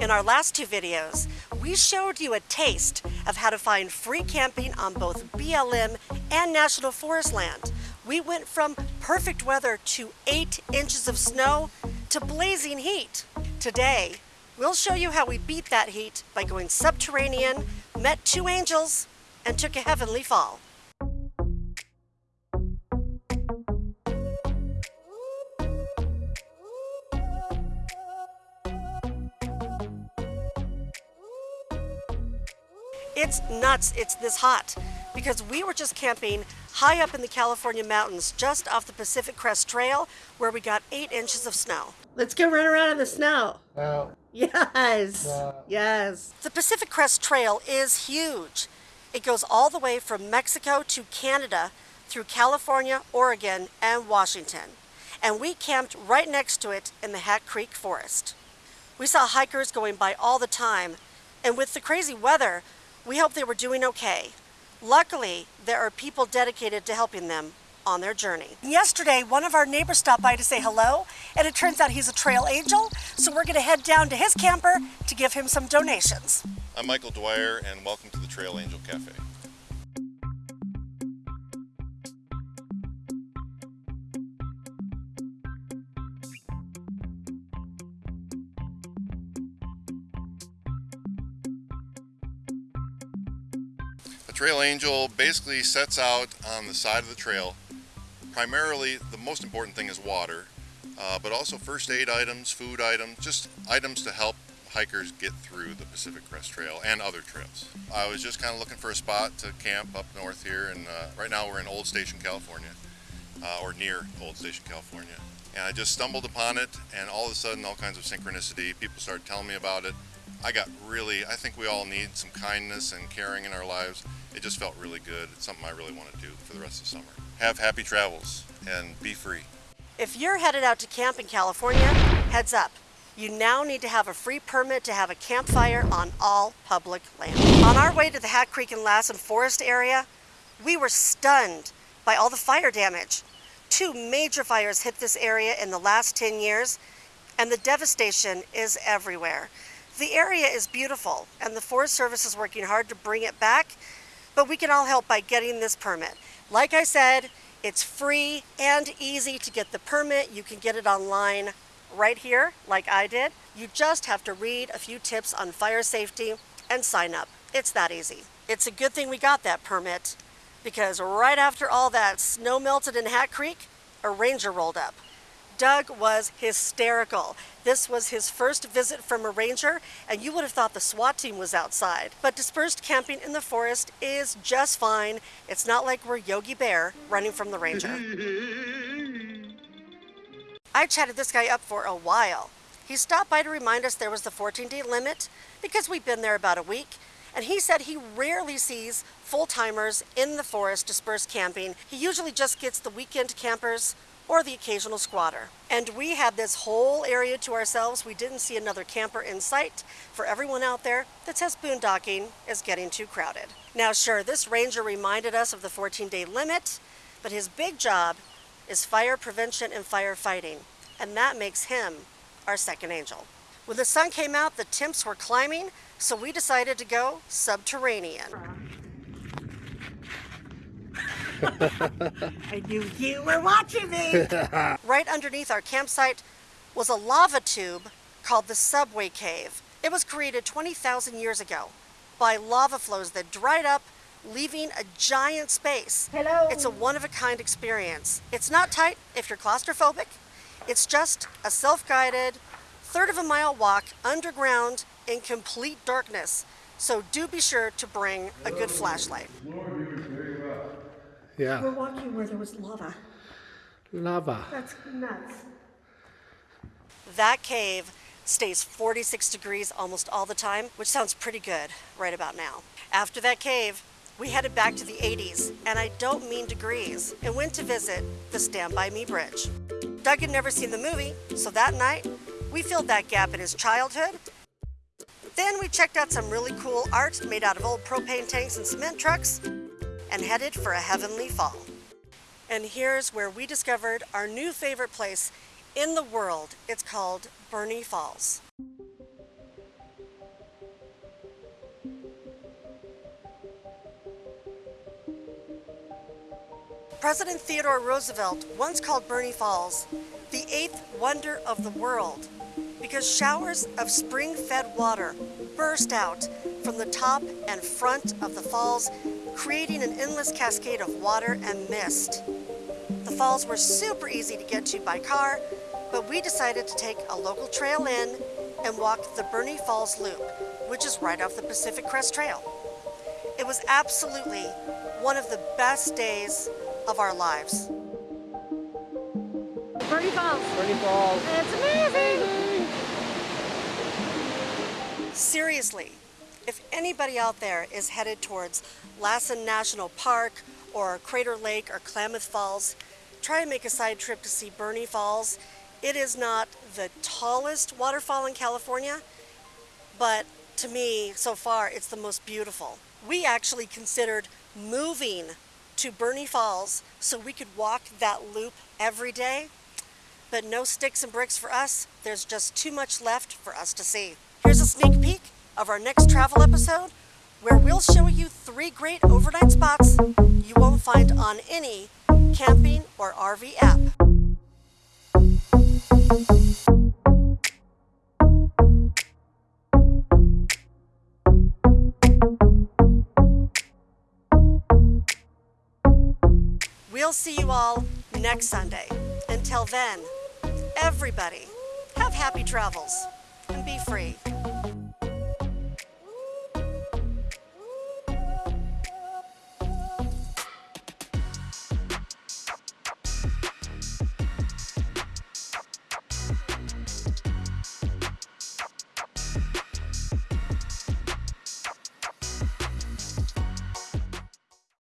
In our last two videos, we showed you a taste of how to find free camping on both BLM and National Forest land. We went from perfect weather to eight inches of snow to blazing heat. Today, we'll show you how we beat that heat by going subterranean, met two angels, and took a heavenly fall. It's nuts, it's this hot because we were just camping high up in the California mountains just off the Pacific Crest Trail where we got eight inches of snow. Let's go run around in the snow. No. Yes, No. yes. The Pacific Crest Trail is huge. It goes all the way from Mexico to Canada through California, Oregon, and Washington. And we camped right next to it in the Hat Creek Forest. We saw hikers going by all the time, and with the crazy weather, we hoped they were doing okay. Luckily, there are people dedicated to helping them on their journey. Yesterday, one of our neighbors stopped by to say hello, and it turns out he's a trail angel, so we're gonna head down to his camper to give him some donations. I'm Michael Dwyer and welcome to the Trail Angel Cafe. The Trail Angel basically sets out on the side of the trail. Primarily, the most important thing is water, uh, but also first aid items, food items, just items to help hikers get through the Pacific Crest Trail and other trails. I was just kind of looking for a spot to camp up north here, and uh, right now we're in Old Station, California, uh, or near Old Station, California. And I just stumbled upon it, and all of a sudden, all kinds of synchronicity. People started telling me about it. I got really, I think we all need some kindness and caring in our lives. It just felt really good. It's something I really want to do for the rest of summer. Have happy travels and be free. If you're headed out to camp in California, heads up. You now need to have a free permit to have a campfire on all public land. On our way to the Hat Creek and Lassen Forest area, we were stunned by all the fire damage. Two major fires hit this area in the last 10 years, and the devastation is everywhere. The area is beautiful, and the Forest Service is working hard to bring it back, but we can all help by getting this permit. Like I said, it's free and easy to get the permit. You can get it online right here, like I did. You just have to read a few tips on fire safety and sign up. It's that easy. It's a good thing we got that permit because right after all that snow melted in Hat Creek, a ranger rolled up. Doug was hysterical. This was his first visit from a ranger, and you would have thought the SWAT team was outside. But dispersed camping in the forest is just fine. It's not like we're Yogi Bear running from the ranger. I chatted this guy up for a while. He stopped by to remind us there was the 14 day limit because we've been there about a week, and he said he rarely sees full timers in the forest dispersed camping. He usually just gets the weekend campers or the occasional squatter. And we had this whole area to ourselves. We didn't see another camper in sight for everyone out there that says boondocking is getting too crowded. Now, sure, this ranger reminded us of the 14 day limit, but his big job is fire prevention and firefighting, and that makes him our second angel. When the sun came out, the temps were climbing, so we decided to go subterranean. I knew you were watching me. right underneath our campsite was a lava tube called the Subway Cave. It was created 20,000 years ago by lava flows that dried up, leaving a giant space. Hello. It's a one of a kind experience. It's not tight if you're claustrophobic. It's just a self guided, third of a mile walk underground in complete darkness. So do be sure to bring a good flashlight. Yeah. We're walking where there was lava. Lava. That's nuts. That cave stays 46 degrees almost all the time, which sounds pretty good right about now. After that cave, we headed back to the 80s, and I don't mean degrees, and went to visit the Stand By Me Bridge. Doug had never seen the movie, so that night, we filled that gap in his childhood. Then we checked out some really cool art made out of old propane tanks and cement trucks and headed for a heavenly fall. And here's where we discovered our new favorite place in the world. It's called Burney Falls. President Theodore Roosevelt once called Burney Falls the eighth wonder of the world because showers of spring fed water burst out from the top and front of the falls, creating an endless cascade of water and mist. The falls were super easy to get to by car, but we decided to take a local trail in and walk the Burney Falls Loop, which is right off the Pacific Crest Trail. It was absolutely one of the best days of our lives. Burney Falls. Burney Falls. It's amazing. Seriously, if anybody out there is headed towards Lassen National Park or Crater Lake or Klamath Falls, try and make a side trip to see Burney Falls. It is not the tallest waterfall in California, but to me, so far, it's the most beautiful. We actually considered moving to Burney Falls so we could walk that loop every day, but no sticks and bricks for us. There's just too much left for us to see. Here's a sneak peek of our next travel episode where we'll show you three great overnight spots you won't find on any camping or RV app. We'll see you all next Sunday. Until then, everybody, have happy travels be free.